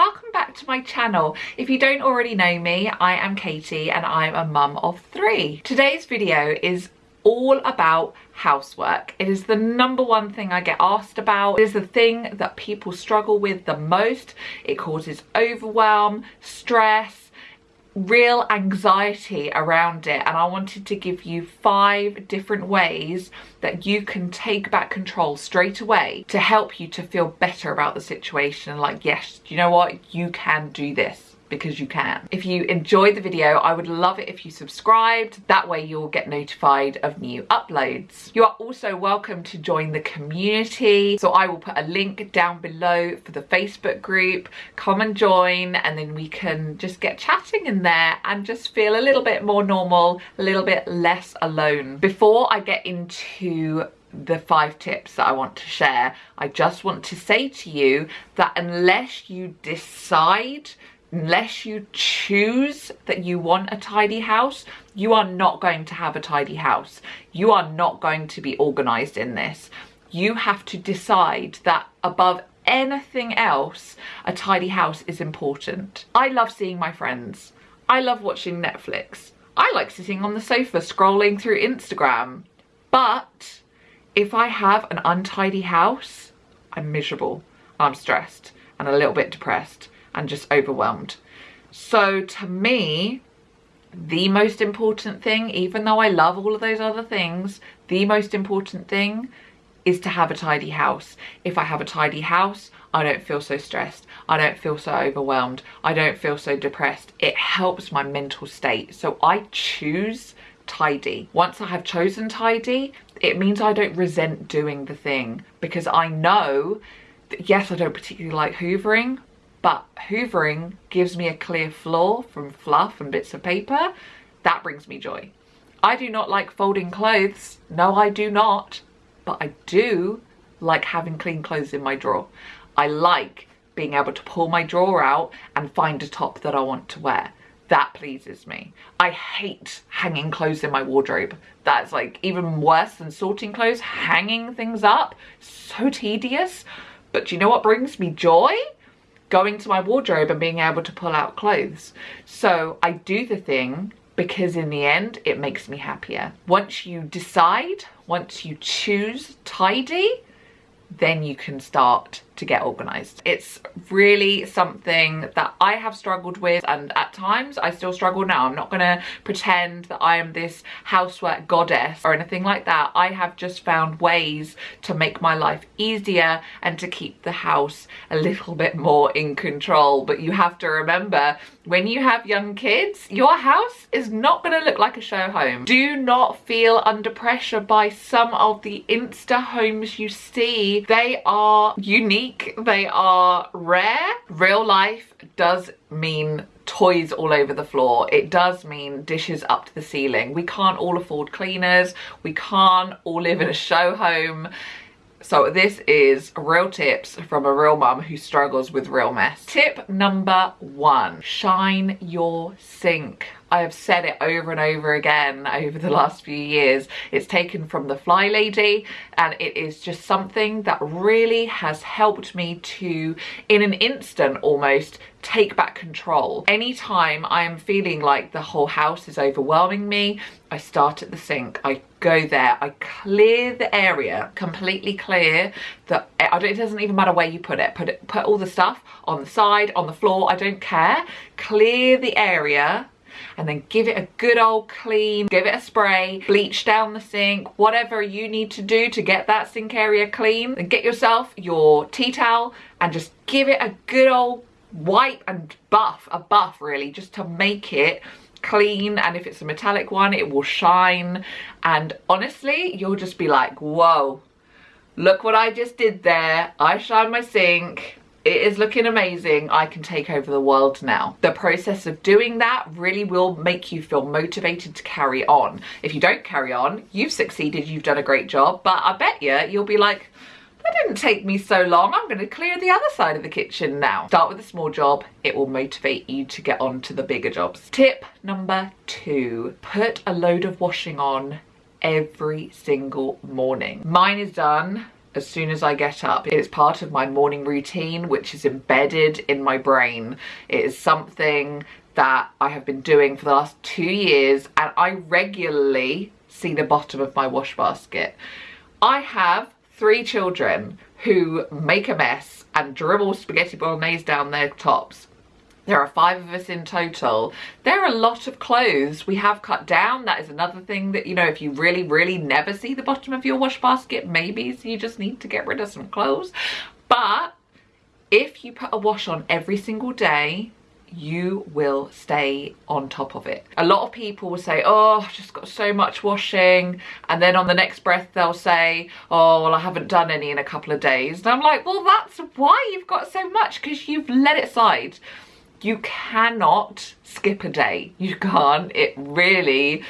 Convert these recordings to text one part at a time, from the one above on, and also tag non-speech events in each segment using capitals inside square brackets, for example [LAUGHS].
welcome back to my channel. If you don't already know me, I am Katie and I'm a mum of three. Today's video is all about housework. It is the number one thing I get asked about. It is the thing that people struggle with the most. It causes overwhelm, stress, real anxiety around it and I wanted to give you five different ways that you can take back control straight away to help you to feel better about the situation. Like yes you know what? You can do this because you can. If you enjoyed the video, I would love it if you subscribed. That way you'll get notified of new uploads. You are also welcome to join the community. So I will put a link down below for the Facebook group. Come and join and then we can just get chatting in there and just feel a little bit more normal, a little bit less alone. Before I get into the five tips that I want to share, I just want to say to you that unless you decide unless you choose that you want a tidy house, you are not going to have a tidy house. You are not going to be organized in this. You have to decide that above anything else, a tidy house is important. I love seeing my friends. I love watching Netflix. I like sitting on the sofa scrolling through Instagram. But if I have an untidy house, I'm miserable. I'm stressed and a little bit depressed and just overwhelmed. So to me, the most important thing, even though I love all of those other things, the most important thing is to have a tidy house. If I have a tidy house, I don't feel so stressed. I don't feel so overwhelmed. I don't feel so depressed. It helps my mental state. So I choose tidy. Once I have chosen tidy, it means I don't resent doing the thing because I know that yes, I don't particularly like hoovering, but hoovering gives me a clear floor from fluff and bits of paper. That brings me joy. I do not like folding clothes. No, I do not. But I do like having clean clothes in my drawer. I like being able to pull my drawer out and find a top that I want to wear. That pleases me. I hate hanging clothes in my wardrobe. That's like even worse than sorting clothes. Hanging things up, so tedious. But you know what brings me joy? Going to my wardrobe and being able to pull out clothes. So I do the thing because in the end, it makes me happier. Once you decide, once you choose tidy, then you can start to get organized. It's really something that I have struggled with and at times I still struggle now. I'm not gonna pretend that I am this housework goddess or anything like that. I have just found ways to make my life easier and to keep the house a little bit more in control. But you have to remember when you have young kids, your house is not gonna look like a show home. Do not feel under pressure by some of the Insta homes you see. They are unique they are rare. Real life does mean toys all over the floor. It does mean dishes up to the ceiling. We can't all afford cleaners. We can't all live in a show home. So this is real tips from a real mum who struggles with real mess. Tip number one, shine your sink. I have said it over and over again over the last few years. It's taken from the Fly Lady and it is just something that really has helped me to, in an instant almost, take back control. Anytime I am feeling like the whole house is overwhelming me, I start at the sink. I go there. I clear the area, completely clear. that it doesn't even matter where you put it. Put it, put all the stuff on the side, on the floor. I don't care. Clear the area and then give it a good old clean, give it a spray, bleach down the sink, whatever you need to do to get that sink area clean. Then get yourself your tea towel and just give it a good old wipe and buff, a buff really, just to make it clean. And if it's a metallic one it will shine. And honestly you'll just be like whoa look what I just did there. I shined my sink it is looking amazing. I can take over the world now. The process of doing that really will make you feel motivated to carry on. If you don't carry on, you've succeeded, you've done a great job, but I bet you, you'll be like, that didn't take me so long. I'm gonna clear the other side of the kitchen now. Start with a small job. It will motivate you to get on to the bigger jobs. Tip number two, put a load of washing on every single morning. Mine is done as soon as I get up. It is part of my morning routine, which is embedded in my brain. It is something that I have been doing for the last two years and I regularly see the bottom of my wash basket. I have three children who make a mess and dribble spaghetti bolognese down their tops. There are five of us in total. There are a lot of clothes we have cut down. That is another thing that, you know, if you really, really never see the bottom of your wash basket, maybe you just need to get rid of some clothes. But if you put a wash on every single day, you will stay on top of it. A lot of people will say, oh, I've just got so much washing. And then on the next breath, they'll say, oh, well, I haven't done any in a couple of days. And I'm like, well, that's why you've got so much because you've let it slide. You cannot skip a day. You can't. It really,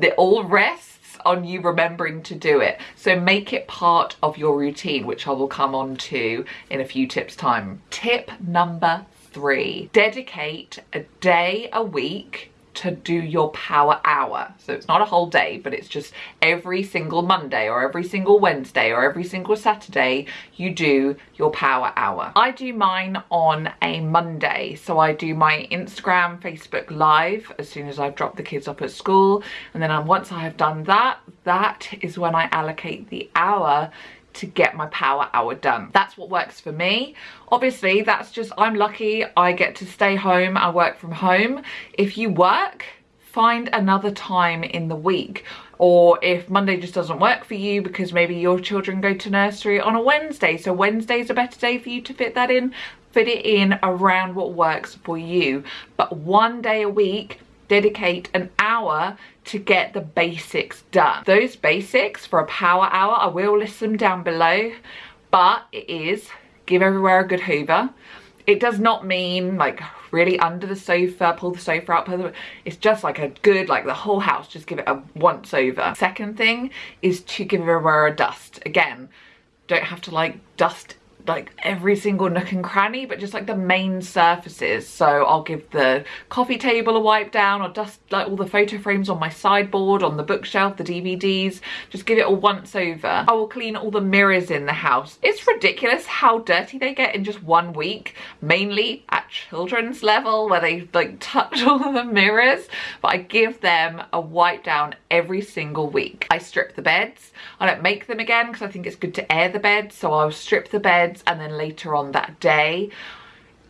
it all rests on you remembering to do it. So make it part of your routine, which I will come on to in a few tips time. Tip number three, dedicate a day a week to do your power hour. So it's not a whole day, but it's just every single Monday or every single Wednesday or every single Saturday, you do your power hour. I do mine on a Monday. So I do my Instagram, Facebook live as soon as I've dropped the kids off at school. And then once I have done that, that is when I allocate the hour to get my power hour done. That's what works for me. Obviously, that's just, I'm lucky I get to stay home, I work from home. If you work, find another time in the week or if Monday just doesn't work for you because maybe your children go to nursery on a Wednesday so Wednesday's a better day for you to fit that in fit it in around what works for you but one day a week dedicate an hour to get the basics done. Those basics for a power hour, I will list them down below, but it is give everywhere a good hoover. It does not mean like really under the sofa, pull the sofa out, pull the, it's just like a good, like the whole house, just give it a once over. Second thing is to give everywhere a dust. Again, don't have to like dust like every single nook and cranny but just like the main surfaces. So I'll give the coffee table a wipe down. Or dust like all the photo frames on my sideboard on the bookshelf the DVDs just give it a once over. I will clean all the mirrors in the house. It's ridiculous how dirty they get in just one week mainly at children's level where they like [LAUGHS] touch all the mirrors. But I give them a wipe down every single week. I strip the beds. I don't make them again because I think it's good to air the beds so I'll strip the beds beds and then later on that day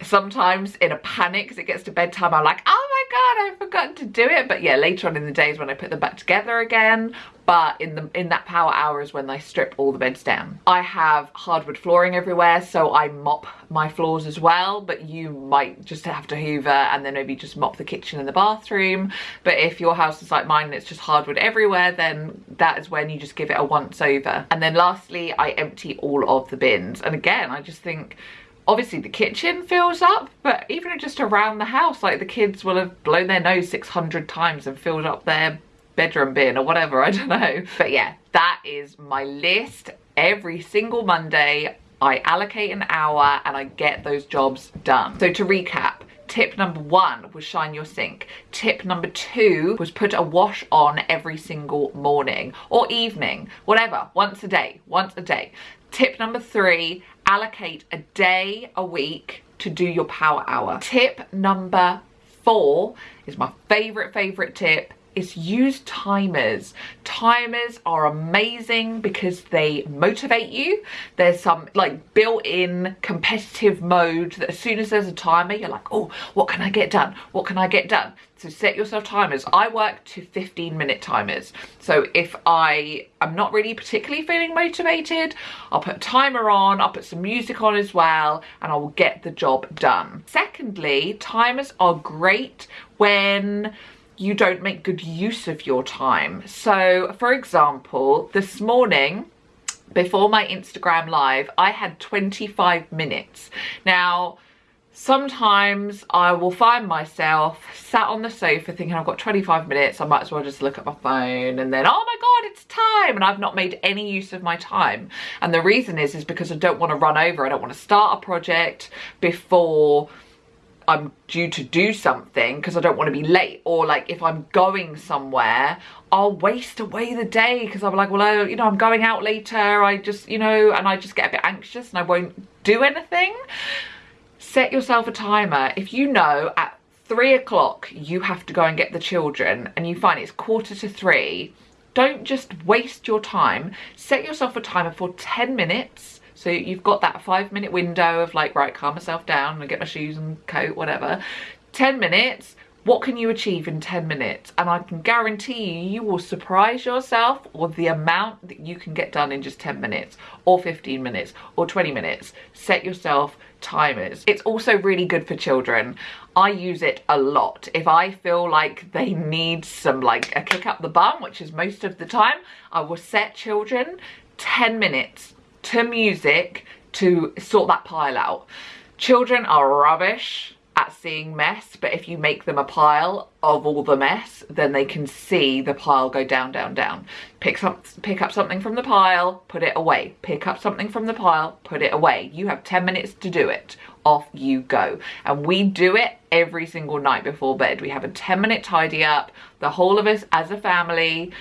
sometimes in a panic because it gets to bedtime I'm like oh my god I've forgotten to do it. But yeah later on in the days when I put them back together again but in the in that power hour is when they strip all the beds down. I have hardwood flooring everywhere so I mop my floors as well but you might just have to hoover and then maybe just mop the kitchen and the bathroom but if your house is like mine and it's just hardwood everywhere then that is when you just give it a once over. And then lastly I empty all of the bins and again I just think obviously the kitchen fills up but even just around the house like the kids will have blown their nose 600 times and filled up their bedroom bin or whatever I don't know but yeah that is my list every single Monday I allocate an hour and I get those jobs done so to recap Tip number one was shine your sink. Tip number two was put a wash on every single morning or evening, whatever, once a day, once a day. Tip number three, allocate a day a week to do your power hour. Tip number four is my favorite, favorite tip is use timers. Timers are amazing because they motivate you. There's some like built-in competitive mode that as soon as there's a timer, you're like, oh, what can I get done? What can I get done? So set yourself timers. I work to 15 minute timers. So if I am not really particularly feeling motivated, I'll put a timer on, I'll put some music on as well, and I will get the job done. Secondly, timers are great when you don't make good use of your time. So for example, this morning, before my Instagram live, I had 25 minutes. Now, sometimes I will find myself sat on the sofa thinking I've got 25 minutes, I might as well just look at my phone and then, oh my God, it's time. And I've not made any use of my time. And the reason is, is because I don't want to run over. I don't want to start a project before I'm due to do something because I don't want to be late or like if I'm going somewhere I'll waste away the day because I'm like well I, you know I'm going out later I just you know and I just get a bit anxious and I won't do anything. Set yourself a timer. If you know at three o'clock you have to go and get the children and you find it's quarter to three don't just waste your time. Set yourself a timer for 10 minutes so you've got that five minute window of like, right, calm myself down and get my shoes and coat, whatever. 10 minutes, what can you achieve in 10 minutes? And I can guarantee you, you will surprise yourself with the amount that you can get done in just 10 minutes or 15 minutes or 20 minutes. Set yourself timers. It's also really good for children. I use it a lot. If I feel like they need some like a kick up the bum, which is most of the time, I will set children 10 minutes to music to sort that pile out. Children are rubbish at seeing mess, but if you make them a pile of all the mess, then they can see the pile go down, down, down. Pick up, pick up something from the pile, put it away. Pick up something from the pile, put it away. You have 10 minutes to do it. Off you go. And we do it every single night before bed. We have a 10 minute tidy up. The whole of us as a family.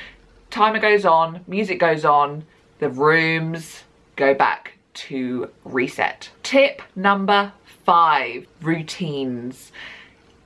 Timer goes on, music goes on, the rooms, go back to reset. Tip number five, routines.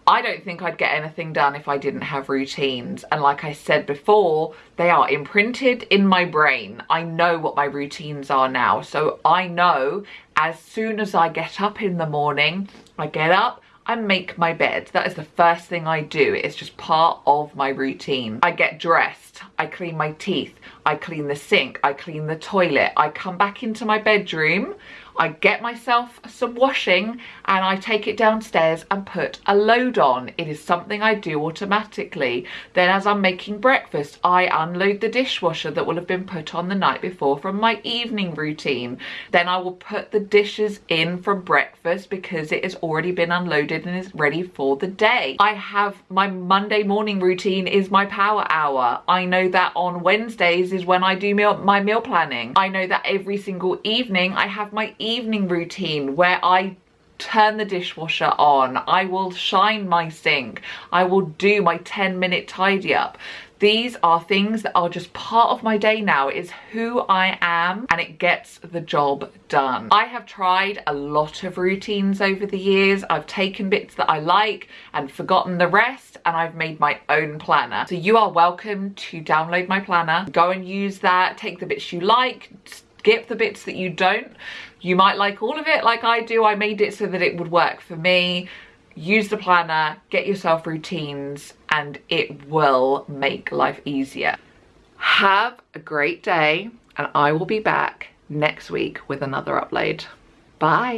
I don't think I'd get anything done if I didn't have routines. And like I said before, they are imprinted in my brain. I know what my routines are now. So I know as soon as I get up in the morning, I get up, I make my bed. That is the first thing I do. It's just part of my routine. I get dressed. I clean my teeth. I clean the sink, I clean the toilet, I come back into my bedroom, I get myself some washing and I take it downstairs and put a load on. It is something I do automatically. Then as I'm making breakfast, I unload the dishwasher that will have been put on the night before from my evening routine. Then I will put the dishes in from breakfast because it has already been unloaded and is ready for the day. I have my Monday morning routine is my power hour. I know that on Wednesdays is when I do meal, my meal planning. I know that every single evening I have my routine where I turn the dishwasher on. I will shine my sink. I will do my 10 minute tidy up. These are things that are just part of my day now. It is who I am and it gets the job done. I have tried a lot of routines over the years. I've taken bits that I like and forgotten the rest and I've made my own planner. So you are welcome to download my planner. Go and use that, take the bits you like, skip the bits that you don't. You might like all of it like I do. I made it so that it would work for me. Use the planner, get yourself routines, and it will make life easier. Have a great day, and I will be back next week with another upload. Bye.